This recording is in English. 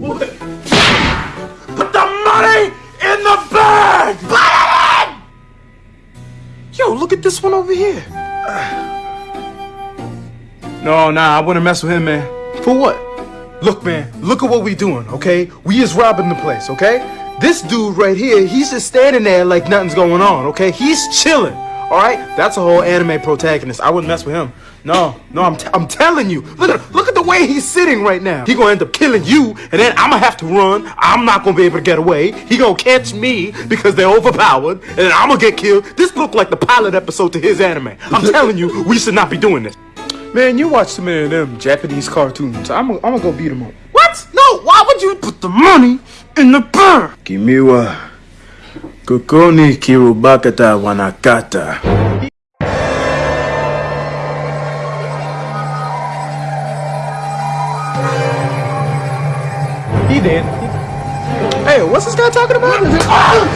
Put the money in the bag! Put it in! Yo, look at this one over here. No, nah, I wouldn't mess with him, man. For what? Look, man, look at what we doing, okay? We is robbing the place, okay? This dude right here, he's just standing there like nothing's going on, okay? He's chilling, all right? That's a whole anime protagonist. I wouldn't mess with him. No, no, I'm, t- I'm telling you. Look at look way he's sitting right now. He gonna end up killing you, and then I'm gonna have to run. I'm not gonna be able to get away. He gonna catch me because they're overpowered, and then I'm gonna get killed. This look like the pilot episode to his anime. I'm telling you, we should not be doing this. Man, you watch some of them Japanese cartoons. I'm gonna go beat them up. What? No, why would you put the money in the bar? Kimiwa Kokoni Kirubakata Wanakata. He did. Hey, what's this guy talking about? Ah!